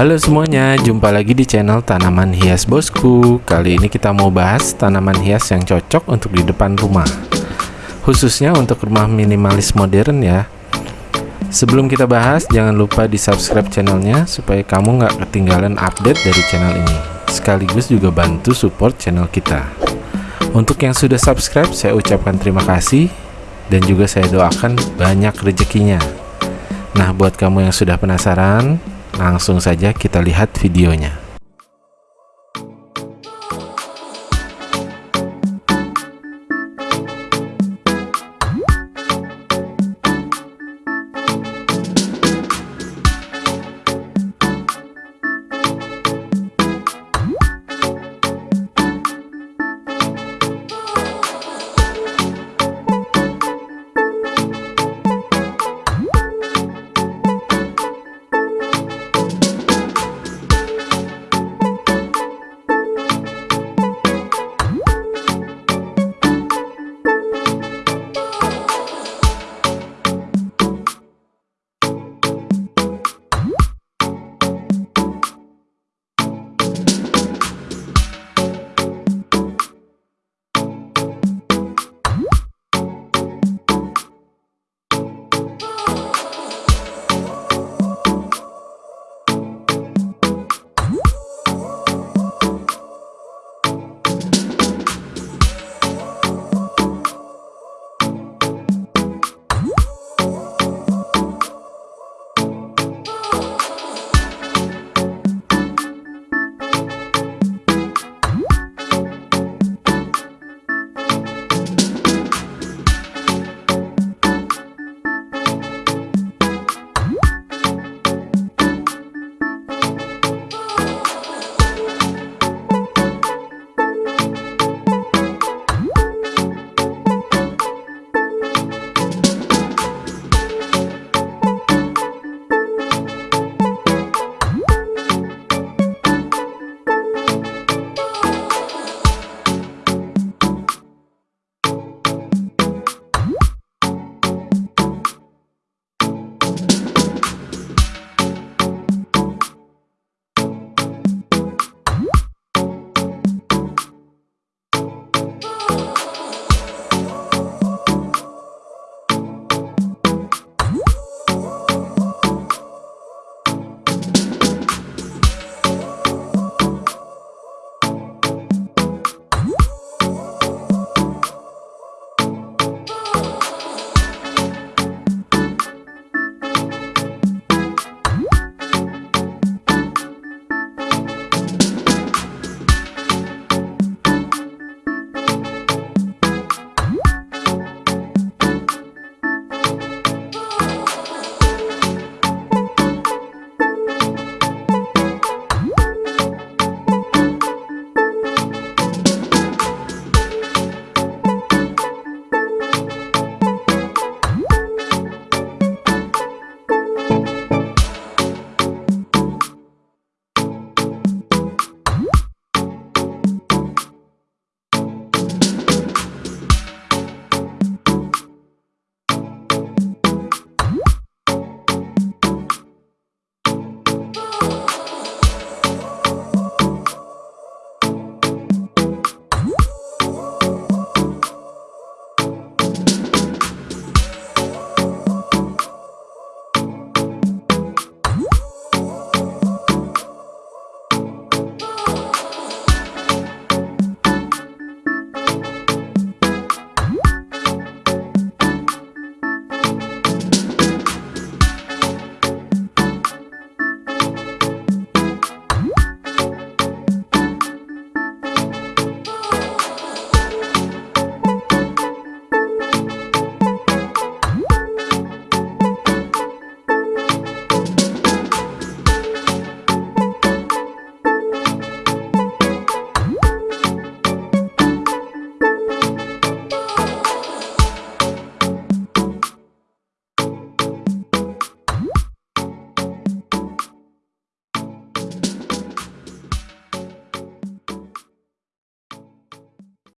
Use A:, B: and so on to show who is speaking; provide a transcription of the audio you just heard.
A: Halo semuanya, jumpa lagi di channel Tanaman Hias Bosku. Kali ini kita mau bahas tanaman hias yang cocok untuk di depan rumah. Khususnya untuk rumah minimalis modern ya. Sebelum kita bahas, jangan lupa di subscribe channelnya supaya kamu nggak ketinggalan update dari channel ini. Sekaligus juga bantu support channel kita. Untuk yang sudah subscribe, saya ucapkan terima kasih dan juga saya doakan banyak rezekinya. Nah, buat kamu yang sudah penasaran, Langsung saja kita lihat videonya.